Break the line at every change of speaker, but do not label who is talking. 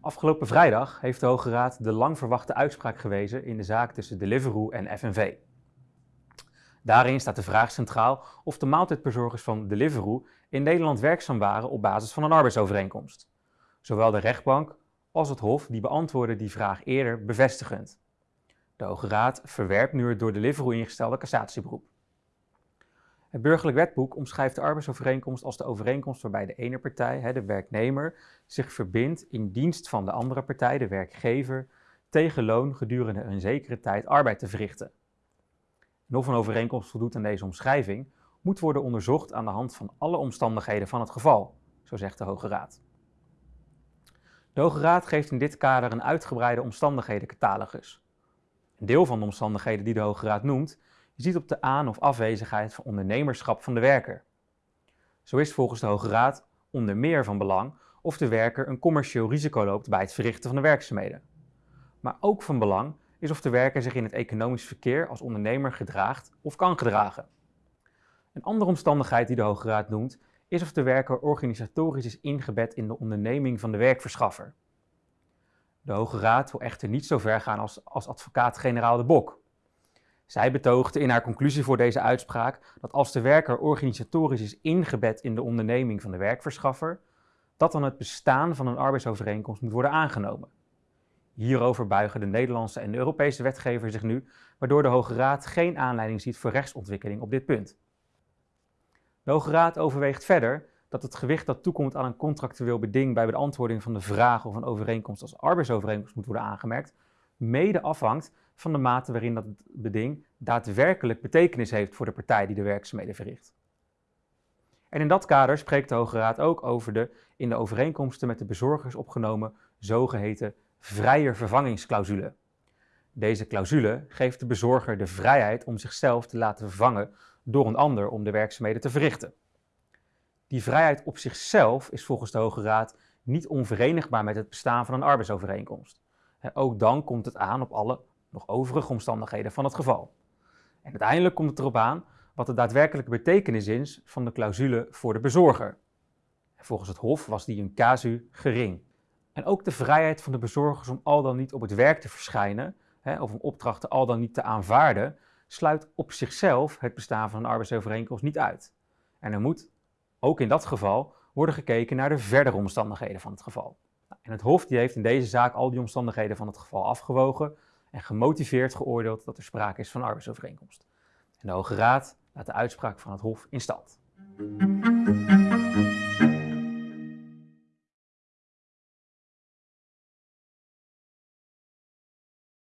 Afgelopen vrijdag heeft de Hoge Raad de lang verwachte uitspraak gewezen in de zaak tussen Deliveroo en FNV. Daarin staat de vraag centraal of de maaltijdbezorgers van Deliveroo in Nederland werkzaam waren op basis van een arbeidsovereenkomst. Zowel de rechtbank als het Hof die beantwoorden die vraag eerder bevestigend. De Hoge Raad verwerpt nu het door Deliveroo ingestelde cassatieberoep. Het burgerlijk wetboek omschrijft de arbeidsovereenkomst als de overeenkomst waarbij de ene partij, de werknemer, zich verbindt in dienst van de andere partij, de werkgever, tegen loon gedurende een zekere tijd arbeid te verrichten. En of een overeenkomst voldoet aan deze omschrijving, moet worden onderzocht aan de hand van alle omstandigheden van het geval, zo zegt de Hoge Raad. De Hoge Raad geeft in dit kader een uitgebreide omstandighedencatalogus. Een deel van de omstandigheden die de Hoge Raad noemt, ziet op de aan- of afwezigheid van ondernemerschap van de werker. Zo is volgens de Hoge Raad onder meer van belang of de werker een commercieel risico loopt bij het verrichten van de werkzaamheden. Maar ook van belang is of de werker zich in het economisch verkeer als ondernemer gedraagt of kan gedragen. Een andere omstandigheid die de Hoge Raad noemt, is of de werker organisatorisch is ingebed in de onderneming van de werkverschaffer. De Hoge Raad wil echter niet zo ver gaan als, als advocaat-generaal de Bok. Zij betoogde in haar conclusie voor deze uitspraak dat als de werker organisatorisch is ingebed in de onderneming van de werkverschaffer, dat dan het bestaan van een arbeidsovereenkomst moet worden aangenomen. Hierover buigen de Nederlandse en Europese wetgever zich nu, waardoor de Hoge Raad geen aanleiding ziet voor rechtsontwikkeling op dit punt. De Hoge Raad overweegt verder dat het gewicht dat toekomt aan een contractueel beding bij beantwoording van de vraag of een overeenkomst als arbeidsovereenkomst moet worden aangemerkt, mede afhangt van de mate waarin dat beding daadwerkelijk betekenis heeft voor de partij die de werkzaamheden verricht. En in dat kader spreekt de Hoge Raad ook over de in de overeenkomsten met de bezorgers opgenomen zogeheten vrije vervangingsclausule. Deze clausule geeft de bezorger de vrijheid om zichzelf te laten vervangen door een ander om de werkzaamheden te verrichten. Die vrijheid op zichzelf is volgens de Hoge Raad niet onverenigbaar met het bestaan van een arbeidsovereenkomst. Ook dan komt het aan op alle nog overige omstandigheden van het geval. En uiteindelijk komt het erop aan wat de daadwerkelijke betekenis is van de clausule voor de bezorger. volgens het Hof was die een casu gering. En ook de vrijheid van de bezorgers om al dan niet op het werk te verschijnen, of om opdrachten al dan niet te aanvaarden, sluit op zichzelf het bestaan van een arbeidsovereenkomst niet uit. En er moet, ook in dat geval, worden gekeken naar de verdere omstandigheden van het geval. Nou, en het Hof die heeft in deze zaak al die omstandigheden van het geval afgewogen en gemotiveerd geoordeeld dat er sprake is van arbeidsovereenkomst. En de Hoge Raad laat de uitspraak van het Hof in stand.